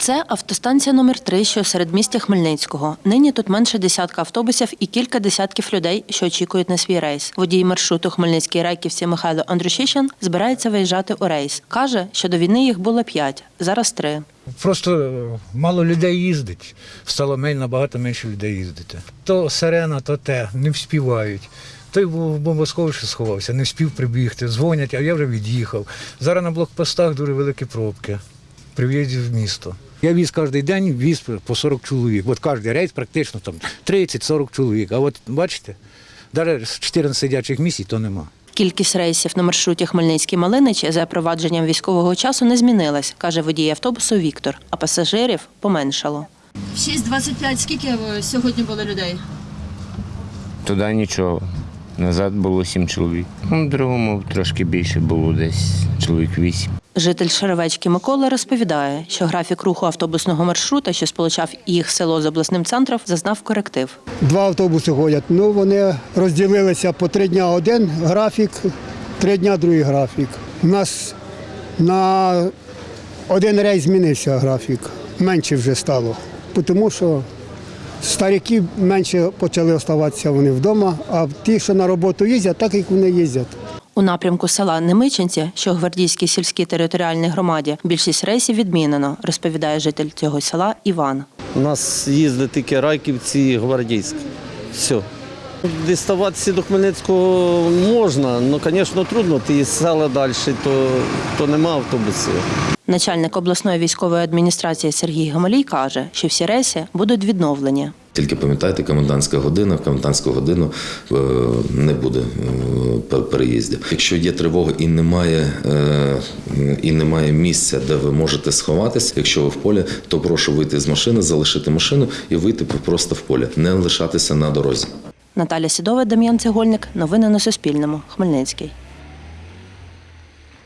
Це автостанція номер 3 що серед містя Хмельницького. Нині тут менше десятка автобусів і кілька десятків людей, що очікують на свій рейс. Водій маршруту Хмельницький Райківці Михайло Андрушишин збирається виїжджати у рейс. Каже, що до війни їх було п'ять, зараз три. Просто е, мало людей їздить. Стало мен- набагато менше людей їздити. То сирена, то те, не вспівають. Той в бомбосховищі сховався, не вспів прибігти, дзвонять, а я вже від'їхав. Зараз на блокпостах дуже великі пробки при в'їзді в місто. Я віз кожен день віз по 40 чоловік. От кожен рейс практично там 30-40 чоловік. А от бачите, навіть з 14 сидячих місць то нема. Кількість рейсів на маршруті Хмельницький Малинич за провадженням військового часу не змінилась, каже водій автобусу Віктор, а пасажирів поменшало. 6.25. Скільки сьогодні було людей? Туди нічого. Назад було сім чоловік. Ну, в другому трошки більше було десь чоловік вісім. Житель Шеревечки Микола розповідає, що графік руху автобусного маршрута, що сполучав їх село з обласним центром, зазнав коректив. Два автобуси ходять. Ну, вони розділилися по три дня один графік, три дня другий графік. У нас на один рейс змінився графік, менше вже стало. Тому що старики менше почали оставатися вони вдома, а ті, що на роботу їздять, так як вони їздять. У напрямку села Немичинці, що Гвардійській сільській територіальній громаді, більшість рейсів відмінено, розповідає житель цього села Іван. У нас їздить тільки Райківці і Гвардійськ. Все. Діставатися до Хмельницького можна, але, звісно, трудно. Ті села далі, то, то нема автобусів. Начальник обласної військової адміністрації Сергій Гамалій каже, що всі рейси будуть відновлені. Тільки пам'ятайте, комендантська година, в комендантську годину е, не буде е, переїздів. Якщо є тривога і немає, е, і немає місця, де ви можете сховатися, якщо ви в полі, то прошу вийти з машини, залишити машину і вийти просто в поле, не лишатися на дорозі. Наталя Сідова, Дем'ян Цегольник. Новини на Суспільному. Хмельницький.